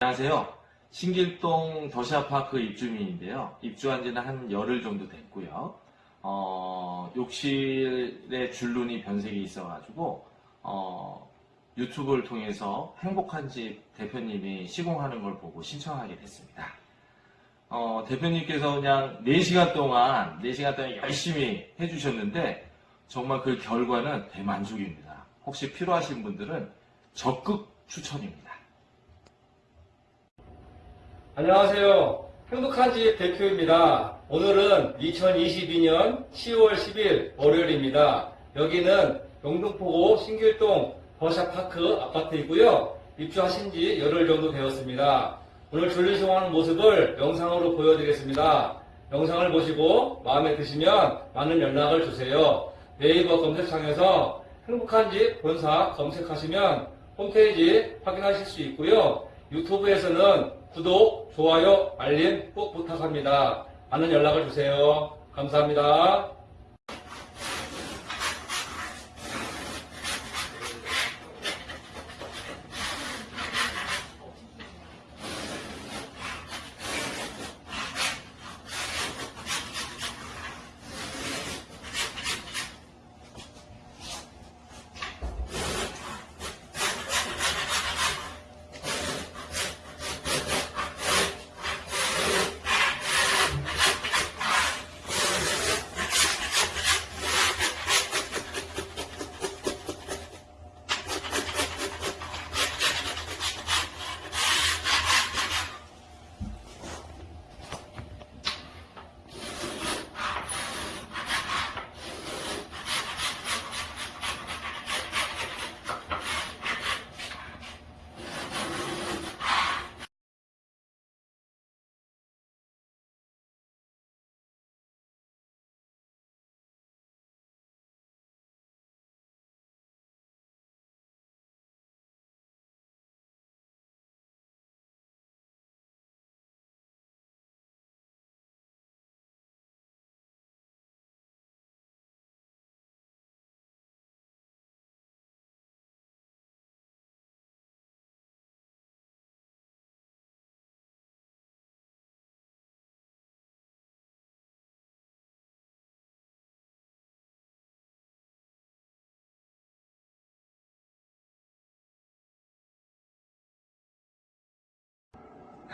안녕하세요. 신길동 더샤파크 입주민인데요. 입주한 지는 한 열흘 정도 됐고요. 어, 욕실에 줄눈이 변색이 있어가지고, 어, 유튜브를 통해서 행복한 집 대표님이 시공하는 걸 보고 신청하게 됐습니다. 어, 대표님께서 그냥 4시간 동안, 4시간 동안 열심히 해주셨는데, 정말 그 결과는 대만족입니다. 혹시 필요하신 분들은 적극 추천입니다. 안녕하세요. 행복한 집 대표입니다. 오늘은 2022년 10월 10일 월요일입니다. 여기는 영등포구 신길동 버샤파크 아파트이고요. 입주하신 지 열흘 정도 되었습니다. 오늘 졸리시공하는 모습을 영상으로 보여드리겠습니다. 영상을 보시고 마음에 드시면 많은 연락을 주세요. 네이버 검색창에서 행복한 집 본사 검색하시면 홈페이지 확인하실 수 있고요. 유튜브에서는 구독, 좋아요, 알림 꼭 부탁합니다. 많은 연락을 주세요. 감사합니다.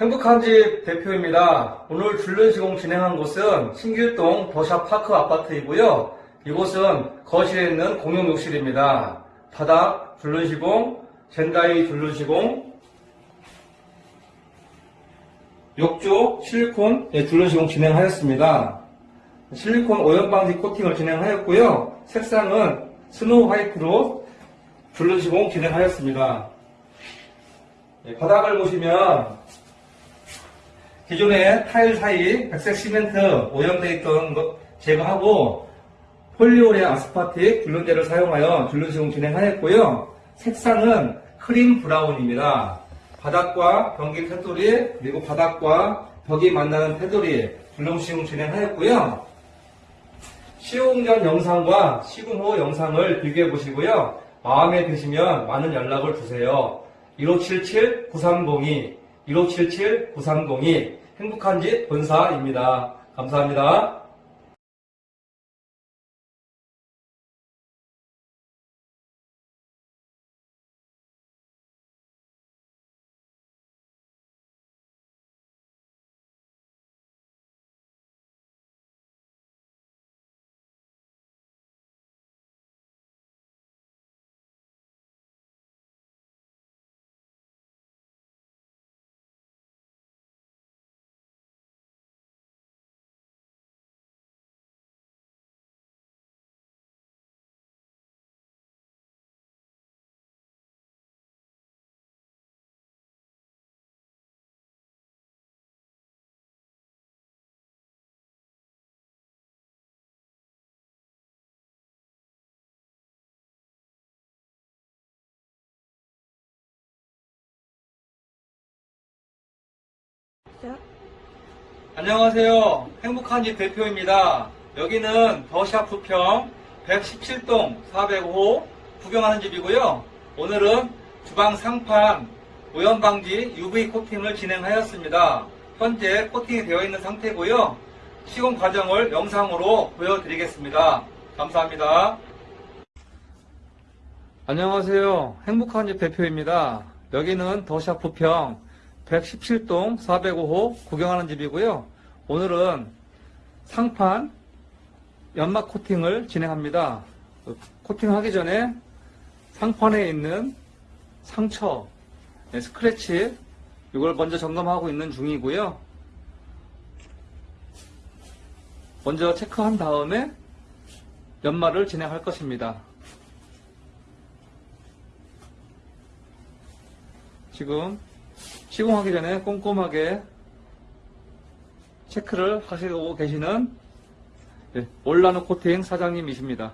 행복한 집 대표입니다. 오늘 줄눈 시공 진행한 곳은 신길동 더샵파크 아파트이고요. 이곳은 거실에 있는 공용 욕실입니다. 바닥 줄눈 시공, 젠다이 줄눈 시공, 욕조 실리콘 예, 줄눈 시공 진행하였습니다. 실리콘 오염 방지 코팅을 진행하였고요. 색상은 snow white로 줄눈 시공 진행하였습니다. 예, 바닥을 보시면 기존에 타일 사이 백색 시멘트 오염되어 있던 것 제거하고 polyurea aspartic 줄눈제를 사용하여 줄눈 시공 진행하였고요. 색상은 cream brown입니다. 바닥과 변기 테두리 그리고 바닥과 벽이 만나는 테두리 줄눈 시공 진행하였고요. 시공 전 영상과 시공 후 영상을 비교해 보시고요. 마음에 드시면 많은 연락을 주세요. 1577-9302 1577-9302 행복한 집 본사입니다. 감사합니다. 안녕하세요. 행복한 집 대표입니다. 여기는 더샵 부평 117동 405 구경하는 집이고요. 오늘은 주방 상판 오염 방지 UV 코팅을 진행하였습니다. 현재 코팅이 되어 있는 상태고요. 시공 과정을 영상으로 보여드리겠습니다. 감사합니다. 안녕하세요. 행복한 집 대표입니다. 여기는 더샵 부평 117동 405호 구경하는 집이고요. 오늘은 상판 연막 코팅을 진행합니다. 그 코팅하기 전에 상판에 있는 상처, 네, 스크래치 이걸 먼저 점검하고 있는 중이고요. 먼저 체크한 다음에 연마를 진행할 것입니다. 지금 시공하기 전에 꼼꼼하게 체크를 하시고 계시는 예, 올라노 코팅 사장님이십니다.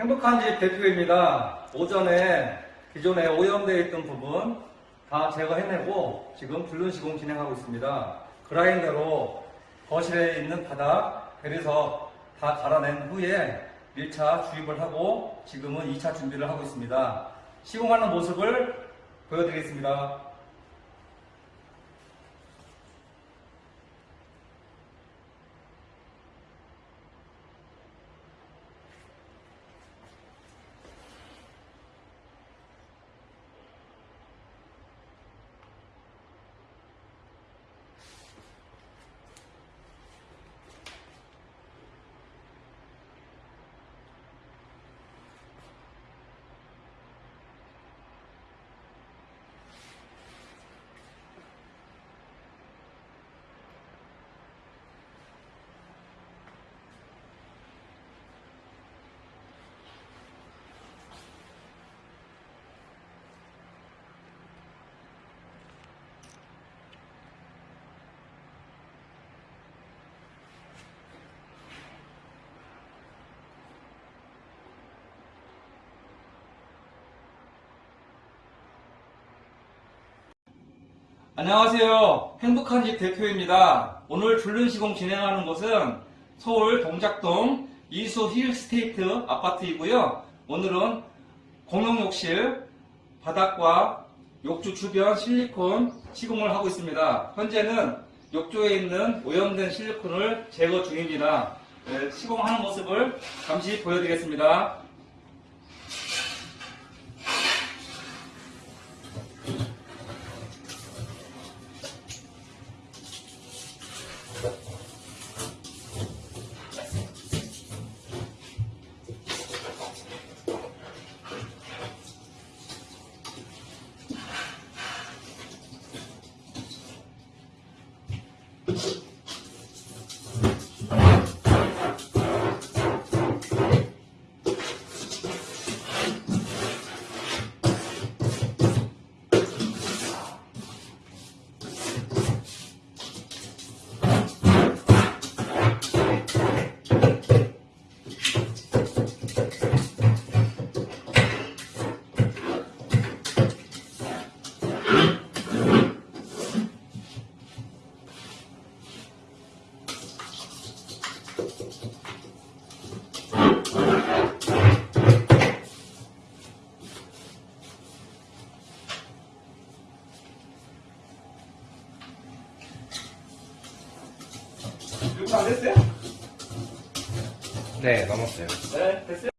행복한 집 대표입니다. 오전에 기존에 오염되어 있던 부분 다 제거해내고 지금 불륜 시공 진행하고 있습니다. 그라인더로 거실에 있는 바닥, 대리석 다 갈아낸 후에 1차 주입을 하고 지금은 2차 준비를 하고 있습니다. 시공하는 모습을 보여드리겠습니다. 안녕하세요. 행복한 집 대표입니다. 오늘 줄눈 시공 진행하는 곳은 서울 동작동 이수 힐 스테이트 아파트이고요. 오늘은 공용 욕실 바닥과 욕조 주변 실리콘 시공을 하고 있습니다. 현재는 욕조에 있는 오염된 실리콘을 제거 중입니다. 네, 시공하는 모습을 잠시 보여드리겠습니다. 됐어요? 네, 넘었어요. 네, 됐어요.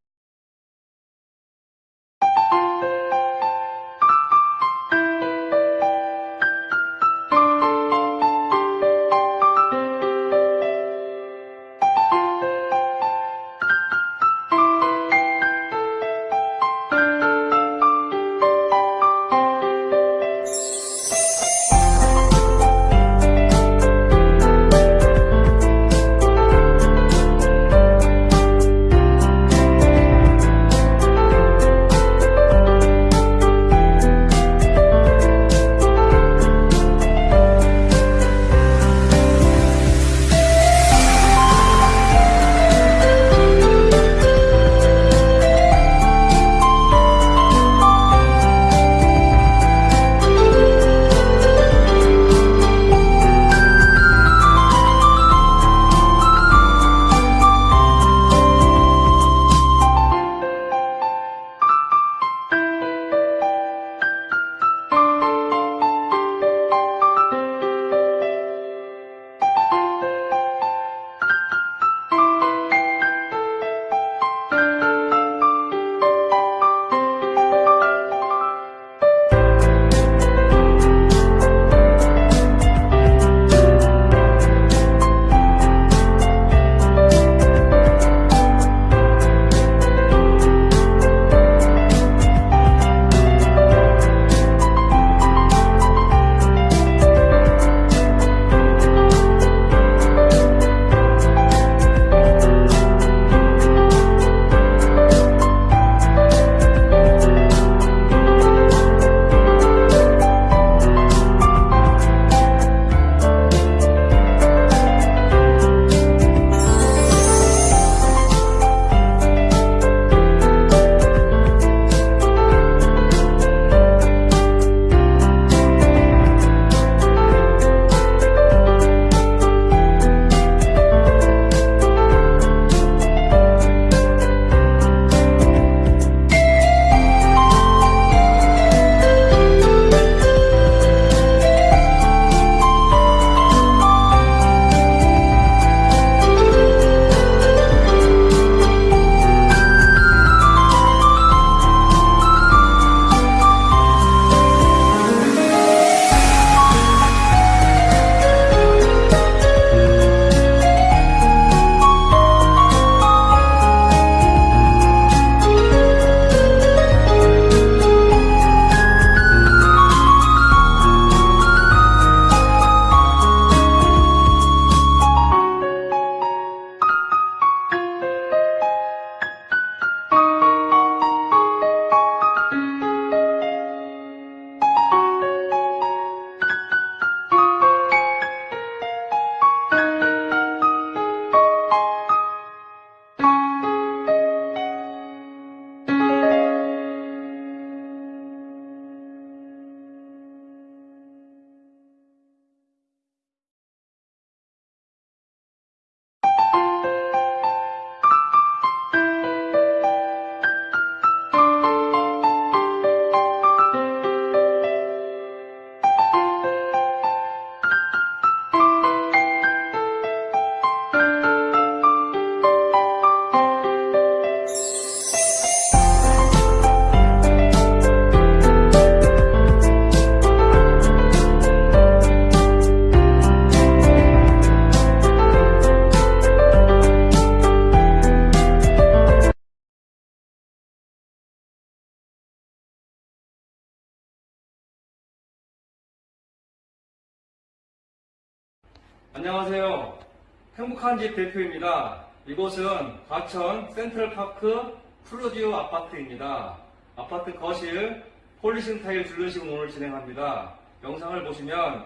집 대표입니다. 이곳은 과천 센트럴파크 푸르지오 아파트입니다. 아파트 거실 polishing 타일 줄눈 시공 오늘 진행합니다. 영상을 보시면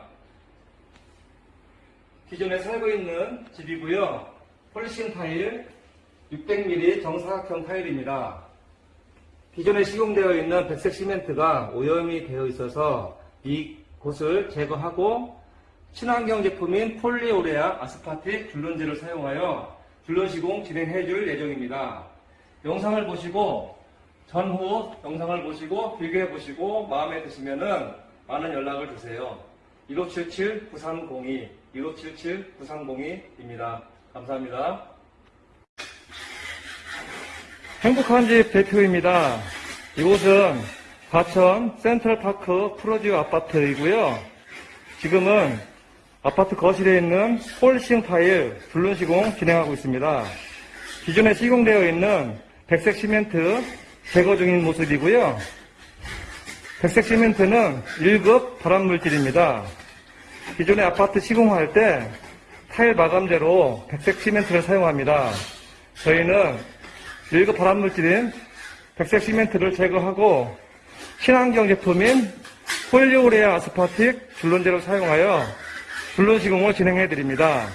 기존에 살고 있는 집이고요. polishing 타일 600mm 정사각형 타일입니다. 기존에 시공되어 있는 백색 시멘트가 오염이 되어 있어서 이 곳을 제거하고 친환경 제품인 폴리오레아 아스파틱 줄눈지를 사용하여 줄눈 시공 진행해 줄 예정입니다. 영상을 보시고 전후 영상을 보시고 비교해 보시고 마음에 드시면은 많은 연락을 주세요. 1577-9302, 1577-9302입니다. 감사합니다. 행복한 집 대표입니다. 이곳은 과천 센트럴파크 푸르지오 아파트이고요. 지금은 아파트 거실에 있는 polishing 타일 줄눈 시공 진행하고 있습니다. 기존에 시공되어 있는 백색 시멘트 제거 중인 모습이고요. 백색 시멘트는 1급 발암물질입니다. 기존의 아파트 시공할 때 타일 마감재로 백색 시멘트를 사용합니다. 저희는 1급 발암물질인 백색 시멘트를 제거하고 친환경 제품인 폴리오레아 아스파틱 줄론제를 사용하여 줄론 시공을 진행해 드립니다.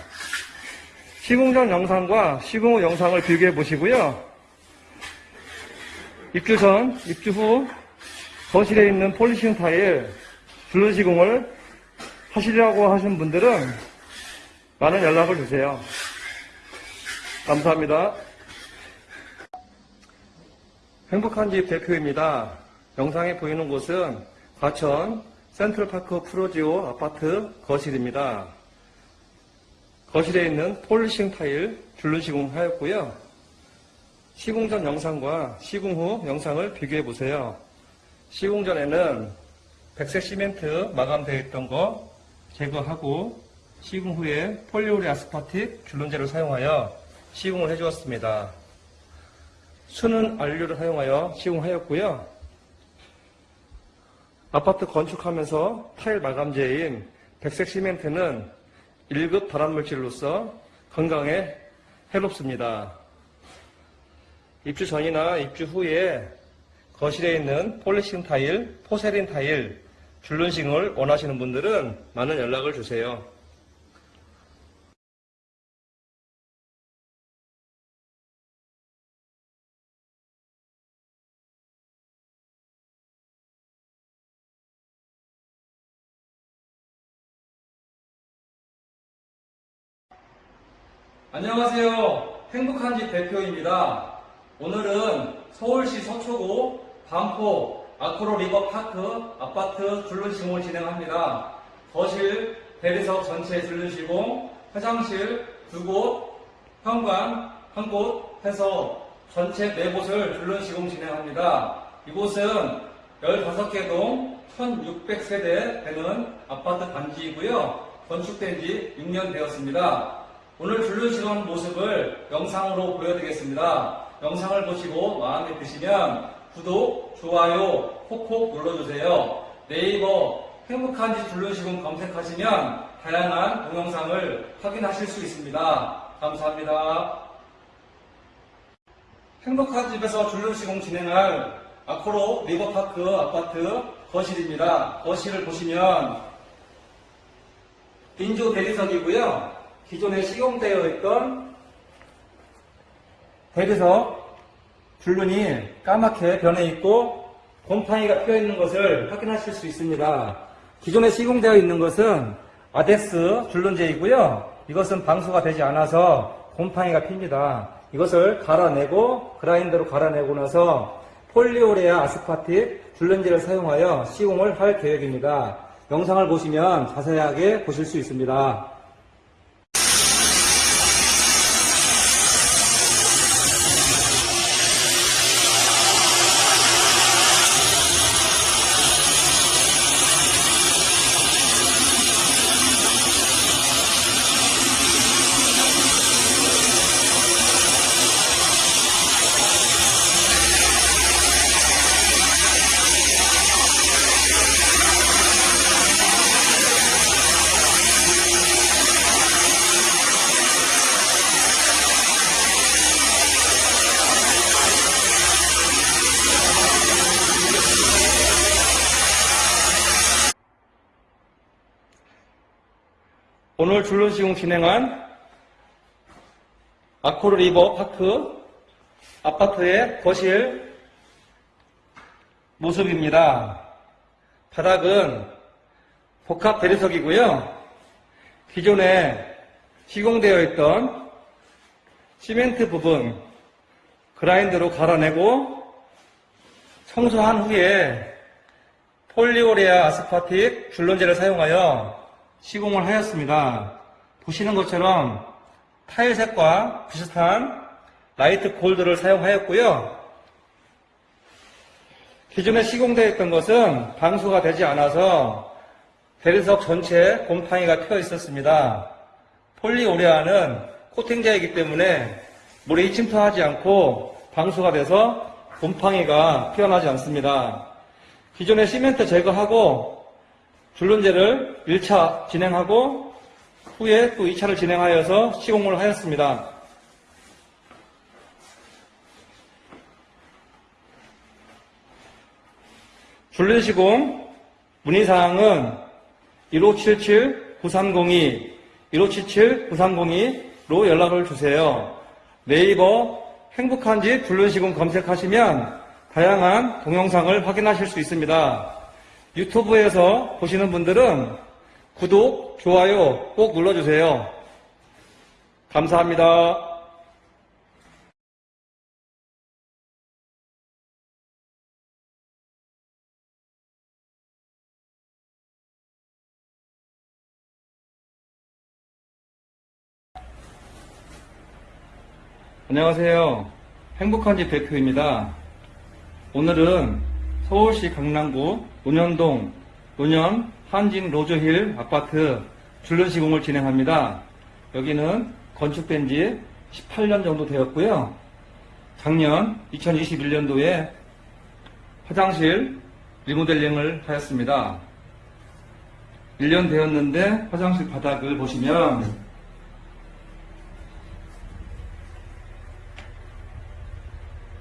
시공 전 영상과 시공 후 영상을 비교해 보시고요. 입주 전, 입주 후 거실에 있는 폴리싱 타일 줄론 시공을 하시려고 하신 분들은 많은 연락을 주세요. 감사합니다. 행복한 집 대표입니다. 영상에 보이는 곳은 과천 센트럴파크 프로지오 아파트 거실입니다. 거실에 있는 폴리싱 타일 줄눈 시공하였고요. 시공 전 영상과 시공 후 영상을 비교해 보세요. 시공 전에는 백색 시멘트 마감되어 있던 거 제거하고 시공 후에 폴리오리 아스파틱 줄눈제를 사용하여 시공을 해주었습니다. 수는 안료를 사용하여 시공하였고요. 아파트 건축하면서 타일 마감재인 백색 시멘트는 1급 발암물질로서 건강에 해롭습니다. 입주 전이나 입주 후에 거실에 있는 폴리싱 타일, 포세린 타일, 줄눈싱을 원하시는 분들은 많은 연락을 주세요. 안녕하세요. 행복한 집 대표입니다. 오늘은 서울시 서초구 반포 아크로 리버 파크 아파트 줄눈 시공을 진행합니다. 거실 대리석 전체 줄눈 시공, 화장실 두 곳, 현관 한 곳 해서 전체 네 곳을 줄눈 시공 진행합니다. 이곳은 15개 동 1600세대 되는 아파트 단지이고요. 건축된 지 6년 되었습니다. 오늘 줄눈시간 모습을 영상으로 보여드리겠습니다. 영상을 보시고 마음에 드시면 구독, 좋아요 콕콕 눌러주세요. 네이버 행복한 집 줄눈시공 검색하시면 다양한 동영상을 확인하실 수 있습니다. 감사합니다. 행복한 집에서 줄눈 시공 진행할 아코로 리버파크 아파트 거실입니다. 거실을 보시면 인조 대리석이고요. 기존에 시공되어 있던 대리석 줄눈이 까맣게 변해 있고 곰팡이가 피어 있는 것을 확인하실 수 있습니다. 기존에 시공되어 있는 것은 아데스 줄눈제이고요. 이것은 방수가 되지 않아서 곰팡이가 핍니다. 이것을 갈아내고 그라인더로 갈아내고 나서 폴리오레아 아스파틱 줄눈제를 사용하여 시공을 할 계획입니다. 영상을 보시면 자세하게 보실 수 있습니다. 오늘 줄눈 시공 진행한 아코르 리버 파크 아파트의 거실 모습입니다. 바닥은 복합 대리석이고요. 기존에 시공되어 있던 시멘트 부분 그라인더로 갈아내고 청소한 후에 polyurea aspartic 줄눈제를 사용하여 시공을 하였습니다. 보시는 것처럼 타일색과 비슷한 light gold를 사용하였고요. 기존에 시공되어 있던 것은 방수가 되지 않아서 대리석 전체에 곰팡이가 펴 있었습니다. polyurea는 코팅제이기 때문에 물이 침투하지 않고 방수가 돼서 곰팡이가 피어나지 않습니다. 기존의 시멘트 제거하고 줄눈제를 1차 진행하고 후에 또 2차를 진행하여서 시공을 하였습니다. 줄눈 시공 문의사항은 1577-9302, 1577-9302로 연락을 주세요. 네이버 행복한 집 줄눈 시공 검색하시면 다양한 동영상을 확인하실 수 있습니다. 유튜브에서 보시는 분들은 구독, 좋아요 꼭 눌러주세요. 감사합니다. 안녕하세요. 행복한 집 대표입니다. 오늘은 서울시 강남구 논현동 논현 한진 로저힐 아파트 줄눈 시공을 진행합니다. 여기는 건축된 지 18년 정도 되었고요. 작년 2021년도에 화장실 리모델링을 하였습니다. 1년 되었는데 화장실 바닥을 보시면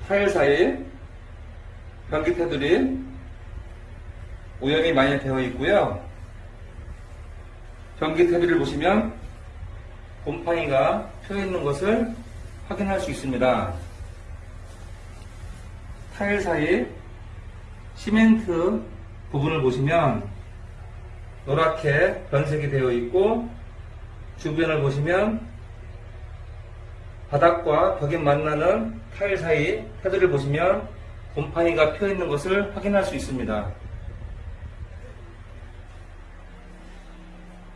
타일 사이 변기 테두리 오염이 많이 되어 있고요. 변기 테두리를 보시면 곰팡이가 펴 있는 것을 확인할 수 있습니다. 타일 사이 시멘트 부분을 보시면 노랗게 변색이 되어 있고 주변을 보시면 바닥과 벽이 만나는 타일 사이 테두리를 보시면 곰팡이가 펴 있는 것을 확인할 수 있습니다.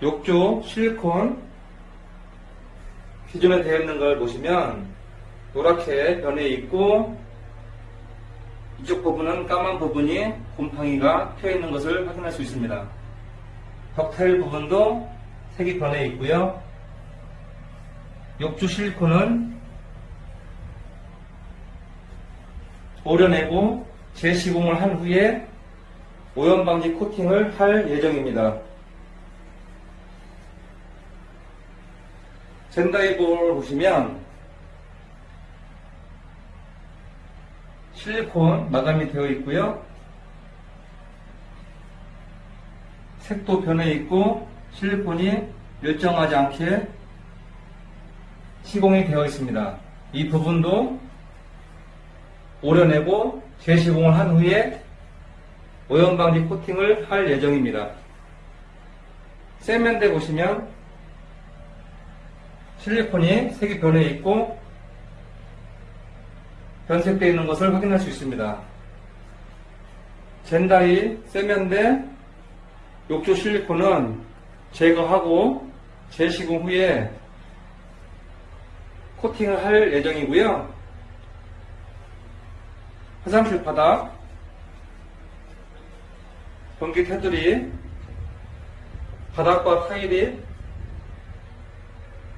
욕조 실리콘 기존에 되어 있는 걸 보시면 노랗게 변해 있고 이쪽 부분은 까만 부분이 곰팡이가 펴 있는 것을 확인할 수 있습니다. 벽 타일 부분도 색이 변해 있고요. 욕조 실리콘은 오려내고 재시공을 한 후에 오염 방지 코팅을 할 예정입니다. 젠다이볼을 보시면 실리콘 마감이 되어 있고요. 색도 변해 있고 실리콘이 일정하지 않게 시공이 되어 있습니다. 이 부분도 오려내고 재시공을 한 후에 오염방지 코팅을 할 예정입니다. 세면대 보시면 실리콘이 색이 변해 있고 변색되어 있는 것을 확인할 수 있습니다. 젠다이 세면대 욕조 실리콘은 제거하고 재시공 후에 코팅을 할 예정이고요. 화장실 바닥, 변기 테두리, 바닥과 타일이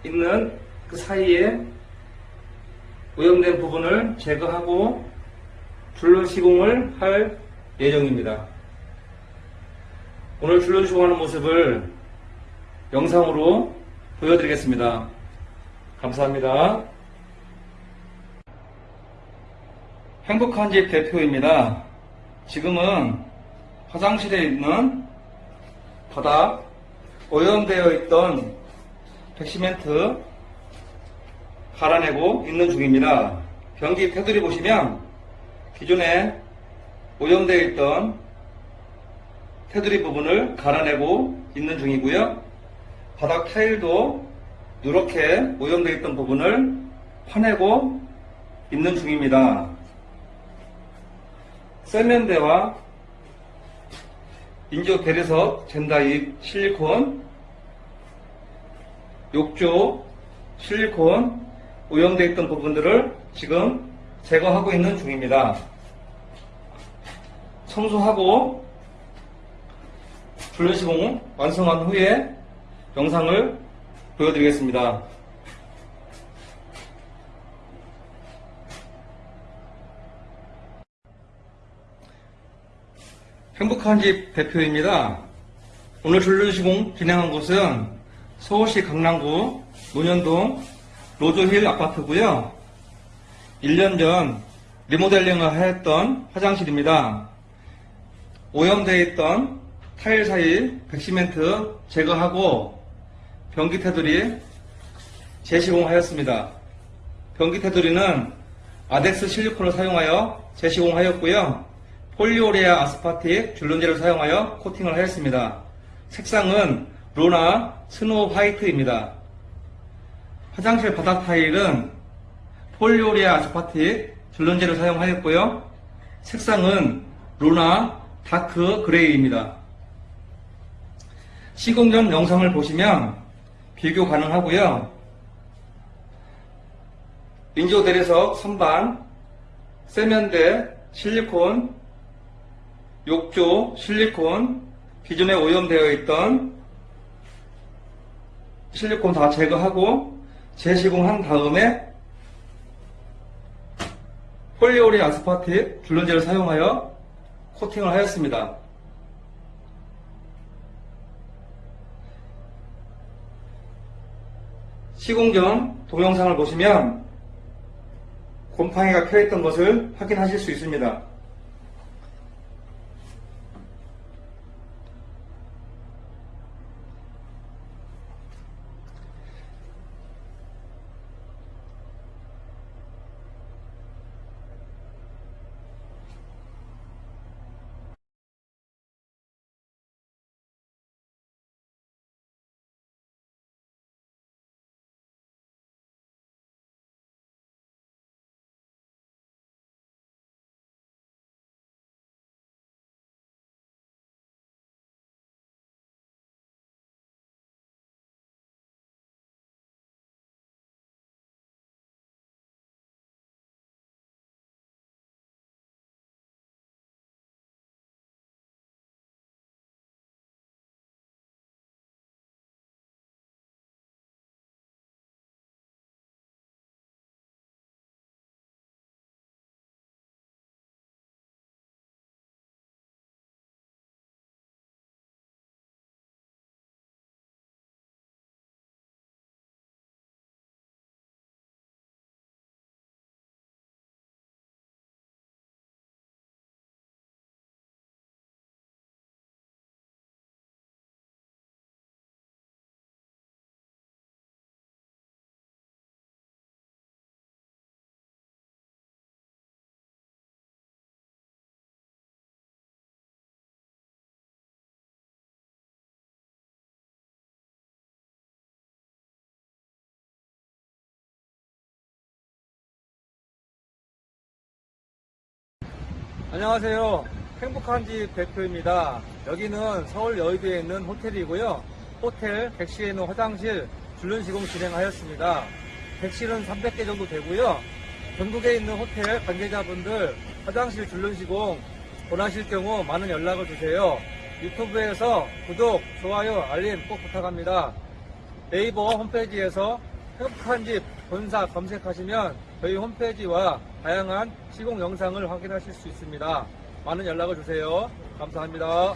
있는 그 사이에 오염된 부분을 제거하고 줄눈 시공을 할 예정입니다. 오늘 줄눈 시공하는 모습을 영상으로 보여드리겠습니다. 감사합니다. 행복한 집 대표입니다. 지금은 화장실에 있는 바닥 오염되어 있던 백시멘트 갈아내고 있는 중입니다. 변기 테두리 보시면 기존에 오염되어 있던 테두리 부분을 갈아내고 있는 중이고요. 바닥 타일도 누렇게 오염되어 있던 부분을 파내고 있는 중입니다. 세면대와 인조 대리석 젠다입 실리콘 욕조 실리콘 오염되어 있던 부분들을 지금 제거하고 있는 중입니다. 청소하고 분리 시공 완성한 후에 영상을 보여드리겠습니다. 행복한 집 대표입니다. 오늘 줄눈 시공 진행한 곳은 서울시 강남구 논현동 로조힐 아파트고요. 1년 전 리모델링을 하였던 화장실입니다. 오염되어 있던 타일 사이 백시멘트 제거하고 변기 테두리 재시공하였습니다. 변기 테두리는 아덱스 실리콘을 사용하여 재시공하였고요. polyurea aspartic 줄눈제를 사용하여 코팅을 하였습니다. 색상은 로나 snow white입니다. 화장실 바닥 타일은 polyurea aspartic 줄눈제를 사용하였고요. 색상은 로나 dark gray입니다. 시공 전 영상을 보시면 비교 가능하고요. 인조 대리석 선반, 세면대, 실리콘, 욕조, 실리콘, 기존에 오염되어 있던 실리콘 다 제거하고 재시공한 다음에 폴리오리 아스파틱 줄눈제를 사용하여 코팅을 하였습니다. 시공 전 동영상을 보시면 곰팡이가 펴있던 것을 확인하실 수 있습니다. 안녕하세요. 행복한 집 대표입니다. 여기는 서울 여의도에 있는 호텔이고요. 호텔 객실에 있는 화장실 줄눈 시공 진행하였습니다. 객실은 300개 정도 되고요. 전국에 있는 호텔 관계자분들 화장실 줄눈 시공 원하실 경우 많은 연락을 주세요. 유튜브에서 구독, 좋아요, 알림 꼭 부탁합니다. 네이버 홈페이지에서 행복한 집 본사 검색하시면 저희 홈페이지와 다양한 시공 영상을 확인하실 수 있습니다. 많은 연락을 주세요. 감사합니다.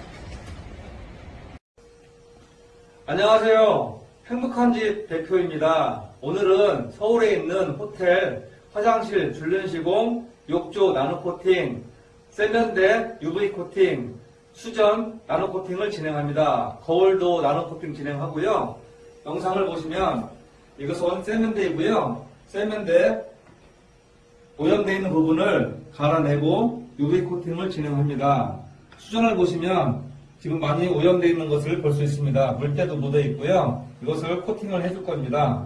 안녕하세요. 행복한 집 대표입니다. 오늘은 서울에 있는 호텔 화장실 줄눈 시공, 욕조 나노 코팅, 세면대 UV 코팅, 수전 나노 코팅을 진행합니다. 거울도 나노 코팅 진행하고요. 영상을 보시면 이것은 세면대이고요. 세면대 오염되어 있는 부분을 갈아내고 UV 코팅을 진행합니다. 수전을 보시면 지금 많이 오염되어 있는 것을 볼 수 있습니다. 물때도 묻어 있고요. 이것을 코팅을 해줄 겁니다.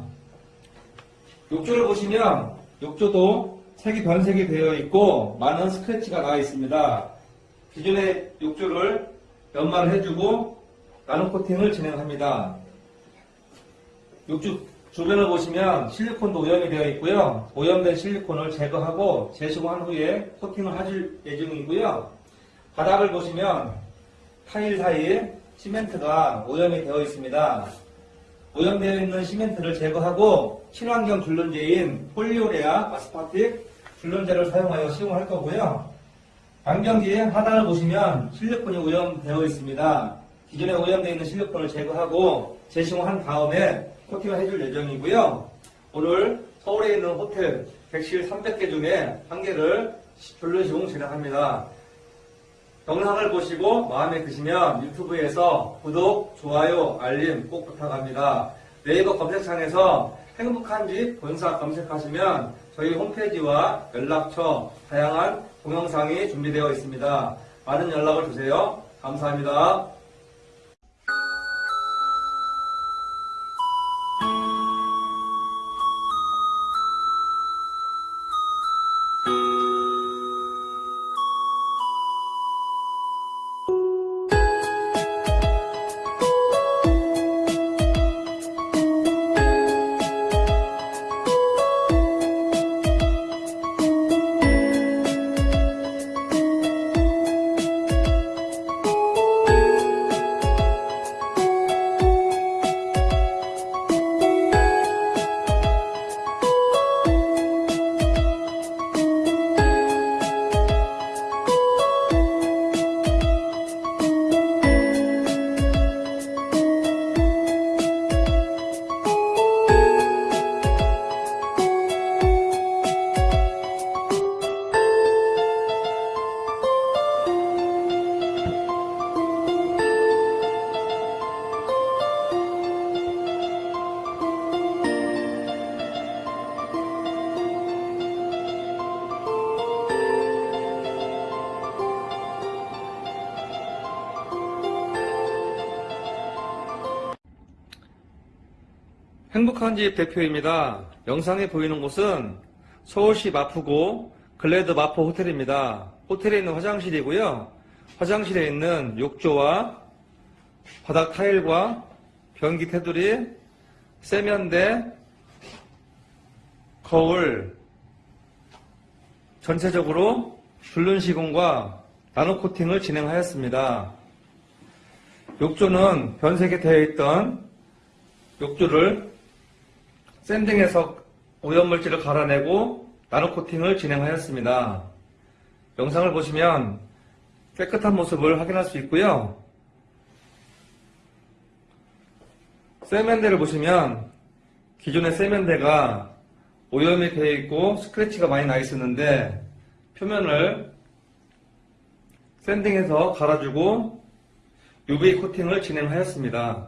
욕조를 보시면 욕조도 색이 변색이 되어 있고 많은 스크래치가 나와 있습니다. 기존의 욕조를 연마를 해주고 나노 코팅을 진행합니다. 욕조 주변을 보시면 실리콘도 오염이 되어 있고요. 오염된 실리콘을 제거하고 재시공한 후에 코팅을 해줄 예정이고요. 바닥을 보시면 타일 사이에 시멘트가 오염이 되어 있습니다. 오염되어 있는 시멘트를 제거하고 친환경 줄눈제인 polyurea aspartic 줄눈제를 사용하여 시공할 거고요. 안경지의 하단을 보시면 실리콘이 오염되어 있습니다. 기존에 오염되어 있는 실리콘을 제거하고 재시공한 다음에 코팅을 해줄 예정이고요. 오늘 서울에 있는 호텔 객실 300개 중에 한 개를 줄눈 시공 진행합니다. 영상을 보시고 마음에 드시면 유튜브에서 구독, 좋아요, 알림 꼭 부탁합니다. 네이버 검색창에서 행복한 집 본사 검색하시면 저희 홈페이지와 연락처, 다양한 동영상이 준비되어 있습니다. 많은 연락을 주세요. 감사합니다. 행복한 집 대표입니다. 영상에 보이는 곳은 서울시 마포구 글래드 마포 호텔입니다. 호텔에 있는 화장실이고요. 화장실에 있는 욕조와 바닥 타일과 변기 테두리, 세면대, 거울, 전체적으로 줄눈 시공과 나노 코팅을 진행하였습니다. 욕조는 변색이 되어 있던 욕조를 샌딩해서 오염물질을 갈아내고 나노 코팅을 진행하였습니다. 영상을 보시면 깨끗한 모습을 확인할 수 있고요. 세면대를 보시면 기존의 세면대가 오염이 되어 있고 스크래치가 많이 나 있었는데 표면을 샌딩해서 갈아주고 UV 코팅을 진행하였습니다.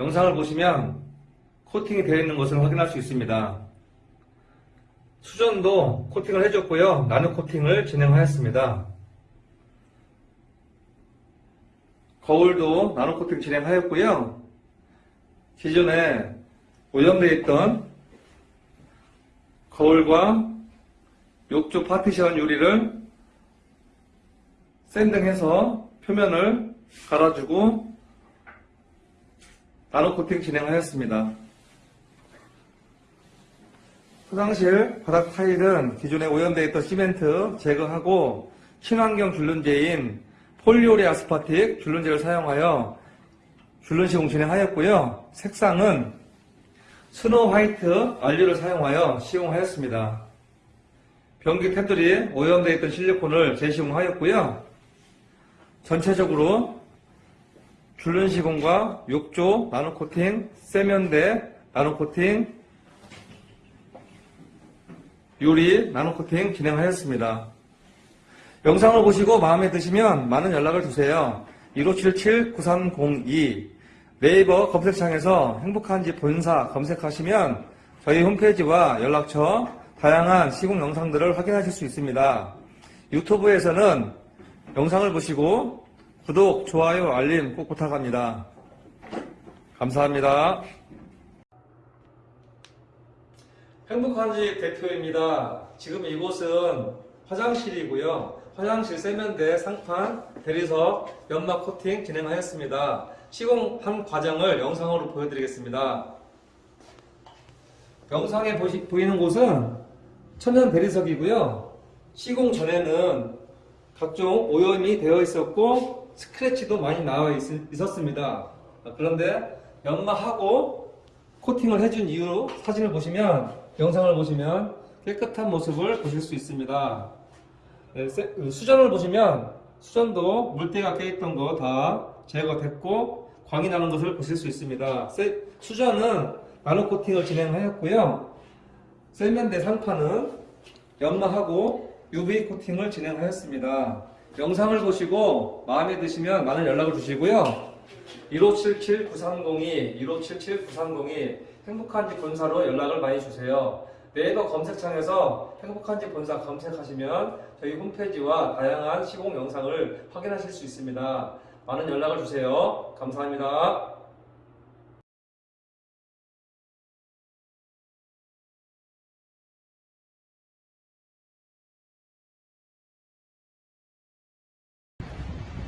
영상을 보시면 코팅이 되어 있는 것을 확인할 수 있습니다. 수전도 코팅을 해줬고요. 나노 코팅을 진행하였습니다. 거울도 나노 코팅 진행하였고요. 기존에 오염되어 있던 거울과 욕조 파티션 유리를 sanding해서 표면을 갈아주고 나노 코팅 진행하였습니다. 화장실 바닥 타일은 기존에 오염되어 있던 시멘트 제거하고 친환경 줄눈제인 polyurea aspartic 줄눈제를 사용하여 줄눈 시공 진행하였고요. 색상은 snow white 알류를 사용하여 시공하였습니다. 변기 테두리에 오염되어 있던 실리콘을 재시공하였고요. 전체적으로 줄눈 시공과 욕조 나노 코팅, 세면대 나노 코팅, 유리 나노 코팅 진행하였습니다. 영상을 보시고 마음에 드시면 많은 연락을 주세요. 1577-9302 네이버 검색창에서 행복한 집 본사 검색하시면 저희 홈페이지와 연락처, 다양한 시공 영상들을 확인하실 수 있습니다. 유튜브에서는 영상을 보시고 구독, 좋아요, 알림 꼭 부탁합니다. 감사합니다. 행복한 집 대표입니다. 지금 이곳은 화장실이고요. 화장실 세면대, 상판, 대리석, 연막 코팅 진행하였습니다. 시공한 과정을 영상으로 보여드리겠습니다. 영상에 보시, 보이는 곳은 천연 대리석이고요. 시공 전에는 각종 오염이 되어 있었고 스크래치도 많이 나와 있, 었습니다 그런데 연마하고 코팅을 해준 이후 사진을 보시면 영상을 보시면 깨끗한 모습을 보실 수 있습니다. 네, 세- 그 수전을 보시면 수전도 물때가 껴있던 거 다 제거됐고 광이 나는 것을 보실 수 있습니다. 세- 수전은 나노 코팅을 진행하였고요. 세면대 상판은 연마하고 UV 코팅을 진행하였습니다. 영상을 보시고 마음에 드시면 많은 연락을 주시고요. 1577-9302, 1577-9302 행복한 집 본사로 연락을 많이 주세요. 네이버 검색창에서 행복한 집 본사 검색하시면 저희 홈페이지와 다양한 시공 영상을 확인하실 수 있습니다. 많은 연락을 주세요. 감사합니다.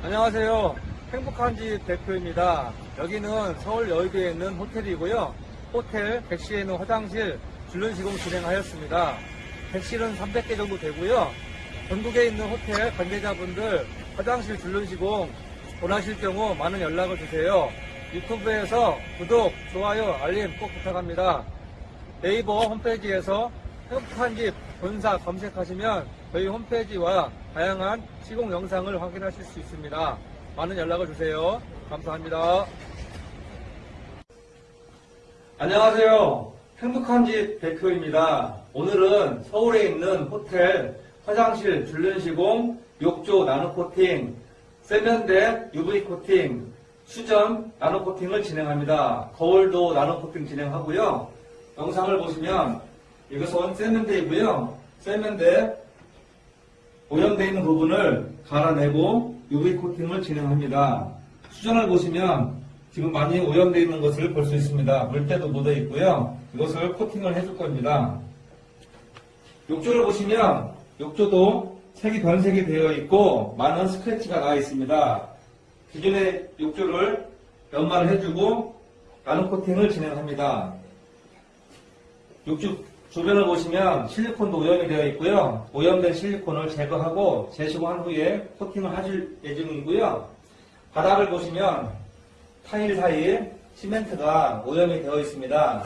안녕하세요. 행복한 집 대표입니다. 여기는 서울 여의도에 있는 호텔이고요. 호텔 객실에 있는 화장실 줄눈 시공 진행하였습니다. 객실은 300개 정도 되고요. 전국에 있는 호텔 관계자분들 화장실 줄눈 시공 원하실 경우 많은 연락을 주세요. 유튜브에서 구독, 좋아요, 알림 꼭 부탁합니다. 네이버 홈페이지에서 행복한 집 본사 검색하시면 저희 홈페이지와 다양한 시공 영상을 확인하실 수 있습니다. 많은 연락을 주세요. 감사합니다. 안녕하세요. 행복한 집 대표입니다. 오늘은 서울에 있는 호텔 화장실 줄눈 시공, 욕조 나노 코팅, 세면대 UV 코팅, 수전 나노 코팅을 진행합니다. 거울도 나노 코팅 진행하고요. 영상을 보시면 이것은 세면대이고요. 세면대 오염되어 있는 부분을 갈아내고 UV 코팅을 진행합니다. 수전을 보시면 지금 많이 오염되어 있는 것을 볼 수 있습니다. 물때도 묻어 있고요. 이것을 코팅을 해줄 겁니다. 욕조를 보시면 욕조도 색이 변색이 되어 있고 많은 스크래치가 나 있습니다. 기존의 욕조를 연마를 해주고 나노 코팅을 진행합니다. 욕조 주변을 보시면 실리콘도 오염이 되어 있고요. 오염된 실리콘을 제거하고 재시공한 후에 코팅을 하실 예정이고요. 바닥을 보시면 타일 사이에 시멘트가 오염이 되어 있습니다.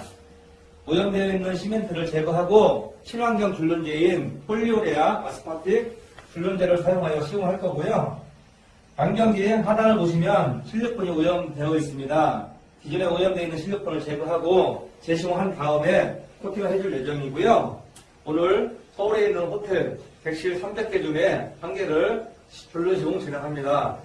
오염되어 있는 시멘트를 제거하고 친환경 줄눈제인 폴리오레아 아스파틱 줄눈제를 사용하여 시공할 거고요. 안경기의 하단을 보시면 실리콘이 오염되어 있습니다. 기존에 오염되어 있는 실리콘을 제거하고 재시공한 다음에 코팅을 해줄 예정이고요. 오늘 서울에 있는 호텔 객실 300개 중에 한 개를 줄눈 시공 진행합니다.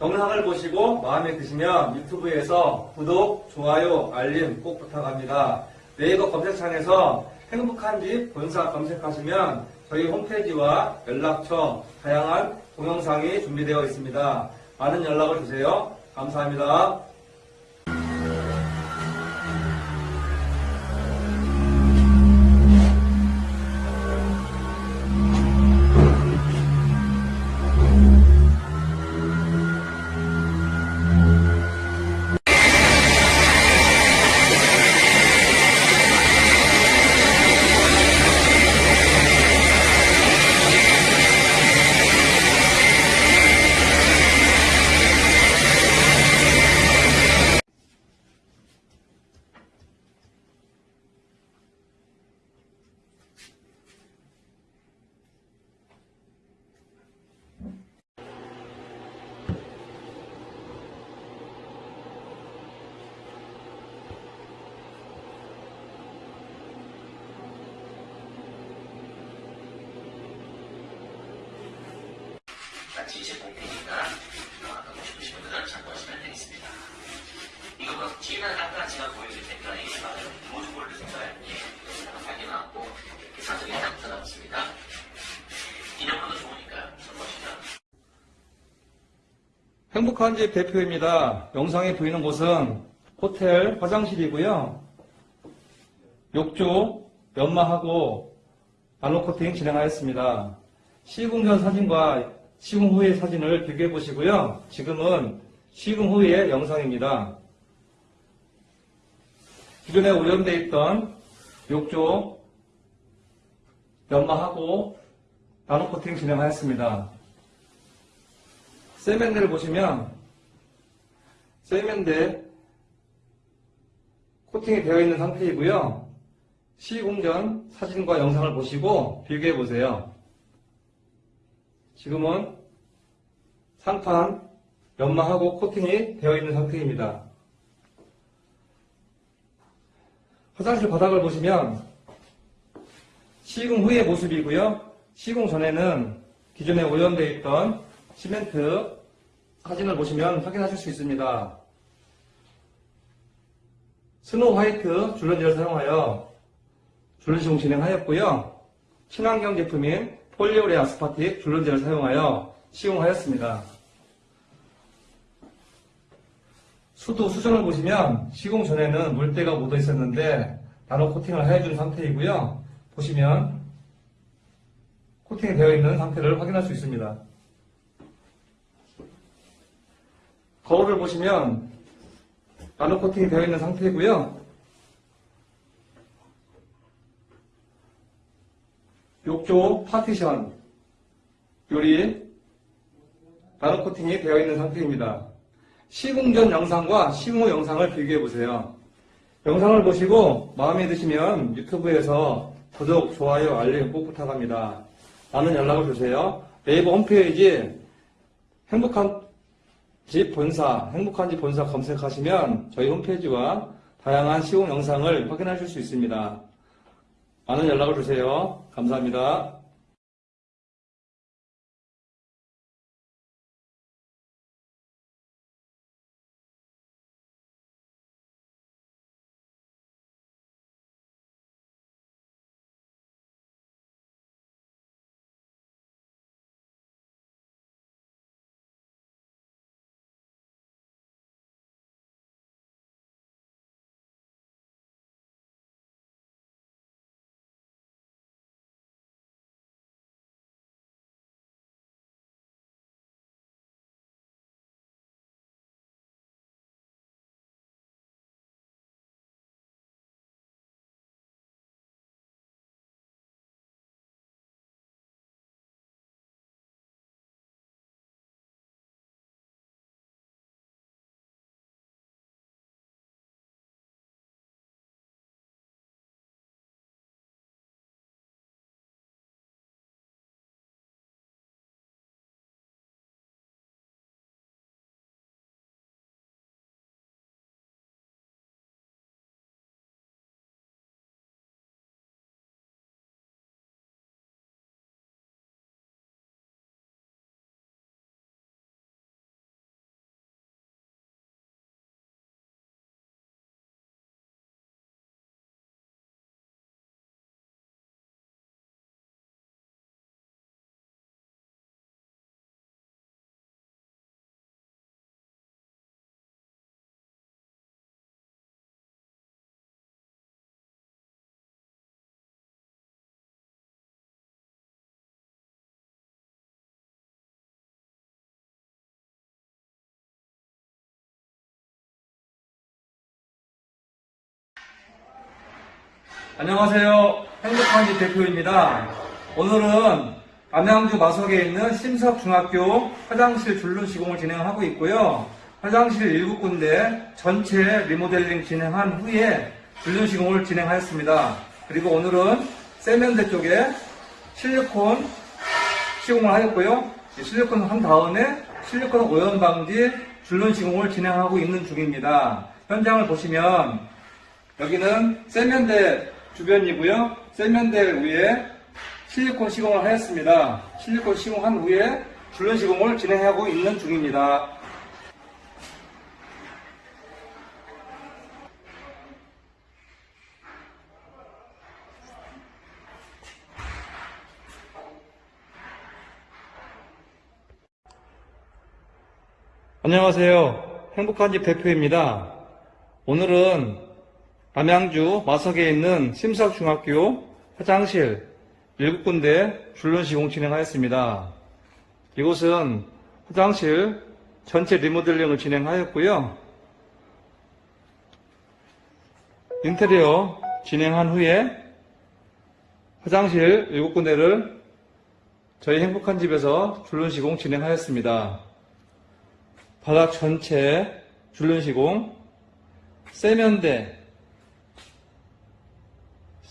영상을 보시고 마음에 드시면 유튜브에서 구독, 좋아요, 알림 꼭 부탁합니다. 네이버 검색창에서 행복한 집 본사 검색하시면 저희 홈페이지와 연락처, 다양한 동영상이 준비되어 있습니다. 많은 연락을 주세요. 감사합니다. 행복한 집 대표입니다. 영상에 보이는 곳은 호텔 화장실이고요. 욕조 연마하고 나노 코팅 진행하였습니다. 시공 전 사진과 시공 후의 사진을 비교해 보시고요. 지금은 시공 후의 영상입니다. 기존에 오염되어 있던 욕조 연마하고 나노 코팅 진행하였습니다. 세면대를 보시면 세면대 코팅이 되어 있는 상태이고요. 시공 전 사진과 영상을 보시고 비교해 보세요. 지금은 상판 연마하고 코팅이 되어 있는 상태입니다. 화장실 바닥을 보시면 시공 후의 모습이고요. 시공 전에는 기존에 오염되어 있던 시멘트 사진을 보시면 확인하실 수 있습니다. snow white 줄눈제를 사용하여 줄눈 시공 진행하였고요. 친환경 제품인 polyurea aspartic 줄눈제를 사용하여 시공하였습니다. 수도 수전을 보시면 시공 전에는 물때가 묻어 있었는데 나노 코팅을 해준 상태이고요. 보시면 코팅이 되어 있는 상태를 확인할 수 있습니다. 거울을 보시면 나노 코팅이 되어 있는 상태이고요. 욕조 파티션 요리 나노 코팅이 되어 있는 상태입니다. 시공 전 영상과 시공 후 영상을 비교해 보세요. 영상을 보시고 마음에 드시면 유튜브에서 구독, 좋아요, 알림 꼭 부탁합니다. 많은 연락을 주세요. 네이버 홈페이지 행복한 집 본사, 행복한 집 본사 검색하시면 저희 홈페이지와 다양한 시공 영상을 확인하실 수 있습니다. 많은 연락을 주세요. 감사합니다. 안녕하세요. 행복한 집 대표입니다. 오늘은 남양주 마석에 있는 심석중학교 화장실 줄눈 시공을 진행하고 있고요. 화장실 7군데 전체 리모델링 진행한 후에 줄눈 시공을 진행하였습니다. 그리고 오늘은 세면대 쪽에 실리콘 시공을 하였고요. 이 실리콘 한 다음에 실리콘 오염 방지 줄눈 시공을 진행하고 있는 중입니다. 현장을 보시면 여기는 세면대 주변이고요. 세면대 위에 실리콘 시공을 하였습니다. 실리콘 시공한 후에 줄눈 시공을 진행하고 있는 중입니다. 안녕하세요. 행복한 집 대표입니다. 오늘은 남양주 마석에 있는 심석중학교 화장실 7군데 줄눈 시공 진행하였습니다. 이곳은 화장실 전체 리모델링을 진행하였고요. 인테리어 진행한 후에 화장실 7군데를 저희 행복한 집에서 줄눈 시공 진행하였습니다. 바닥 전체 줄눈 시공, 세면대,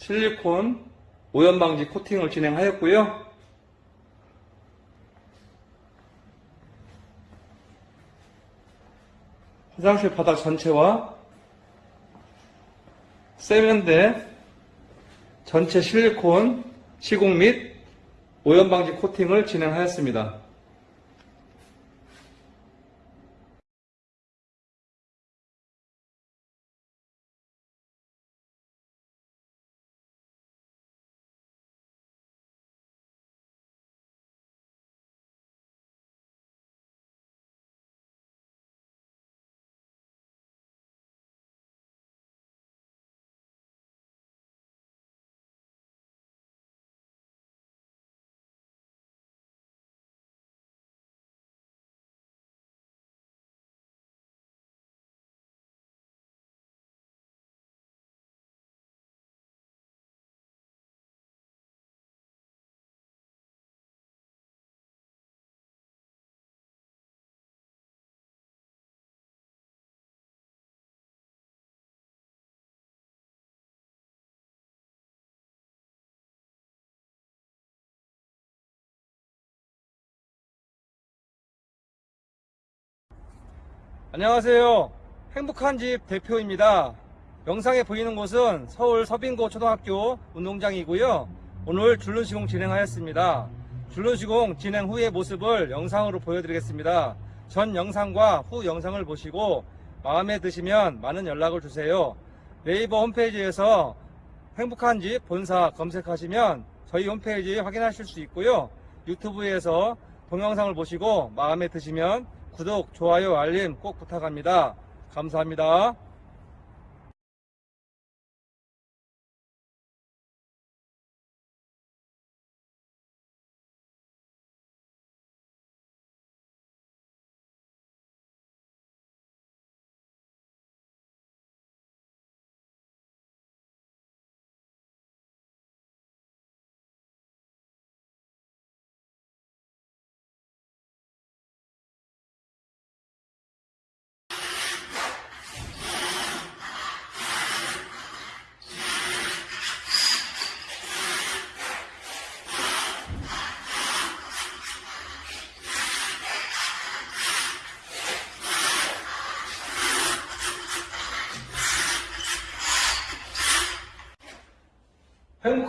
실리콘, 오염 방지 코팅을 진행하였고요. 화장실 바닥 전체와 세면대 전체 실리콘 시공 및 오염 방지 코팅을 진행하였습니다. 안녕하세요. 행복한 집 대표입니다. 영상에 보이는 곳은 서울 서빙고 초등학교 운동장이고요. 오늘 줄눈 시공 진행하였습니다. 줄눈 시공 진행 후의 모습을 영상으로 보여드리겠습니다. 전 영상과 후 영상을 보시고 마음에 드시면 많은 연락을 주세요. 네이버 홈페이지에서 행복한 집 본사 검색하시면 저희 홈페이지 확인하실 수 있고요. 유튜브에서 동영상을 보시고 마음에 드시면 구독, 좋아요, 알림 꼭 부탁합니다. 감사합니다.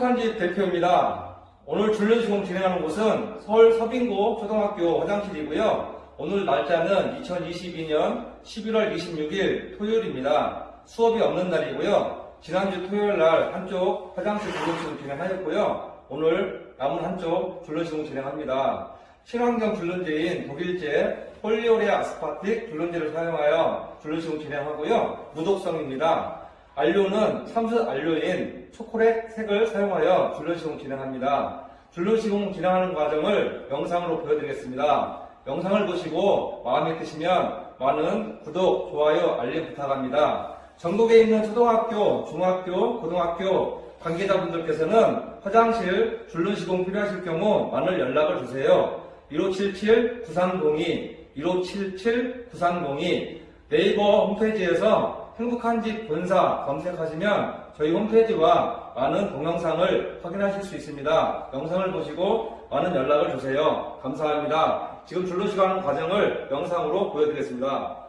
행복한 집 대표입니다. 오늘 줄눈 시공 진행하는 곳은 서울 서빙고 초등학교 화장실이고요. 오늘 날짜는 2022년 11월 26일 토요일입니다. 수업이 없는 날이고요. 지난주 토요일 날 한쪽 화장실 줄눈 시공 진행하였고요. 오늘 남은 한쪽 줄눈 시공 진행합니다. 친환경 줄눈제인 독일제 폴리오레 아스파틱 줄눈제를 사용하여 줄눈 시공 진행하고요. 무독성입니다. 안료는 참수 안료인 초콜릿 색을 사용하여 줄눈 시공 진행합니다. 줄눈 시공 진행하는 과정을 영상으로 보여드리겠습니다. 영상을 보시고 마음에 드시면 많은 구독, 좋아요, 알림 부탁합니다. 전국에 있는 초등학교, 중학교, 고등학교 관계자분들께서는 화장실 줄눈 시공 필요하실 경우 많은 연락을 주세요. 1577-9302, 1577-9302 네이버 홈페이지에서 행복한 집 본사 검색하시면 저희 홈페이지와 많은 동영상을 확인하실 수 있습니다. 영상을 보시고 많은 연락을 주세요. 감사합니다. 지금 줄눈시고 하는 과정을 영상으로 보여드리겠습니다.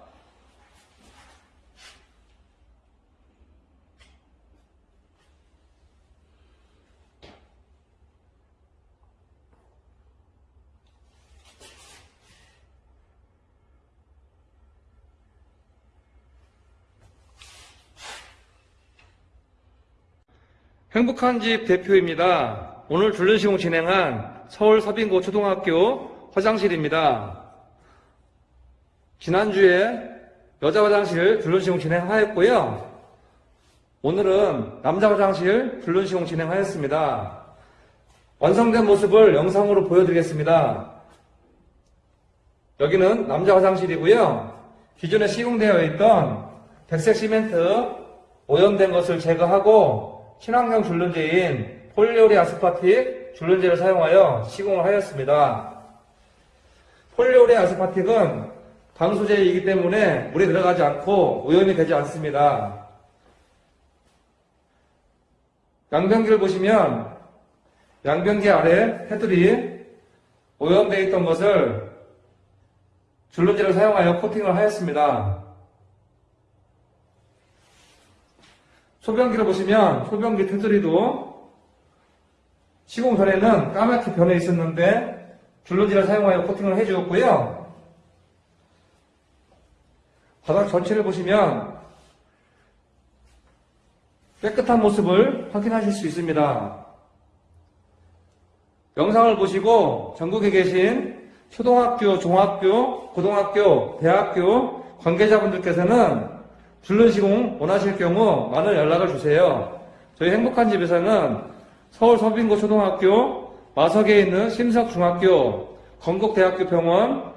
행복한 집 대표입니다. 오늘 줄눈 시공 진행한 서울 서빙고 초등학교 화장실입니다. 지난주에 여자 화장실 줄눈 시공 진행하였고요. 오늘은 남자 화장실 줄눈 시공 진행하였습니다. 완성된 모습을 영상으로 보여드리겠습니다. 여기는 남자 화장실이고요. 기존에 시공되어 있던 백색 시멘트 오염된 것을 제거하고 친환경 줄눈제인 polyurea aspartic 줄눈제를 사용하여 시공을 하였습니다. polyurea aspartic은 방수제이기 때문에 물에 들어가지 않고 오염이 되지 않습니다. 양변기를 보시면 양변기 아래 테두리 오염되어 있던 것을 줄눈제를 사용하여 코팅을 하였습니다. 소변기를 보시면 소변기 테두리도 시공 전에는 까맣게 변해 있었는데 줄눈지를 사용하여 코팅을 해주었고요. 바닥 전체를 보시면 깨끗한 모습을 확인하실 수 있습니다. 영상을 보시고 전국에 계신 초등학교, 중학교, 고등학교, 대학교 관계자분들께서는 줄눈 시공 원하실 경우 많은 연락을 주세요. 저희 행복한 집에서는 서울 서빙고 초등학교, 마석에 있는 심석중학교, 건국대학교 병원,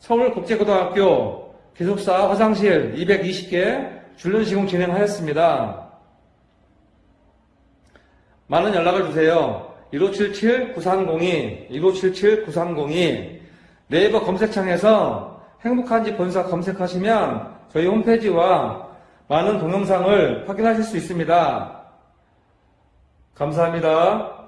서울국제고등학교, 기숙사 화장실 220개 줄눈 시공 진행하였습니다. 많은 연락을 주세요. 1577-9302, 1577-9302, 네이버 검색창에서 행복한 집 본사 검색하시면 저희 홈페이지와 많은 동영상을 확인하실 수 있습니다. 감사합니다.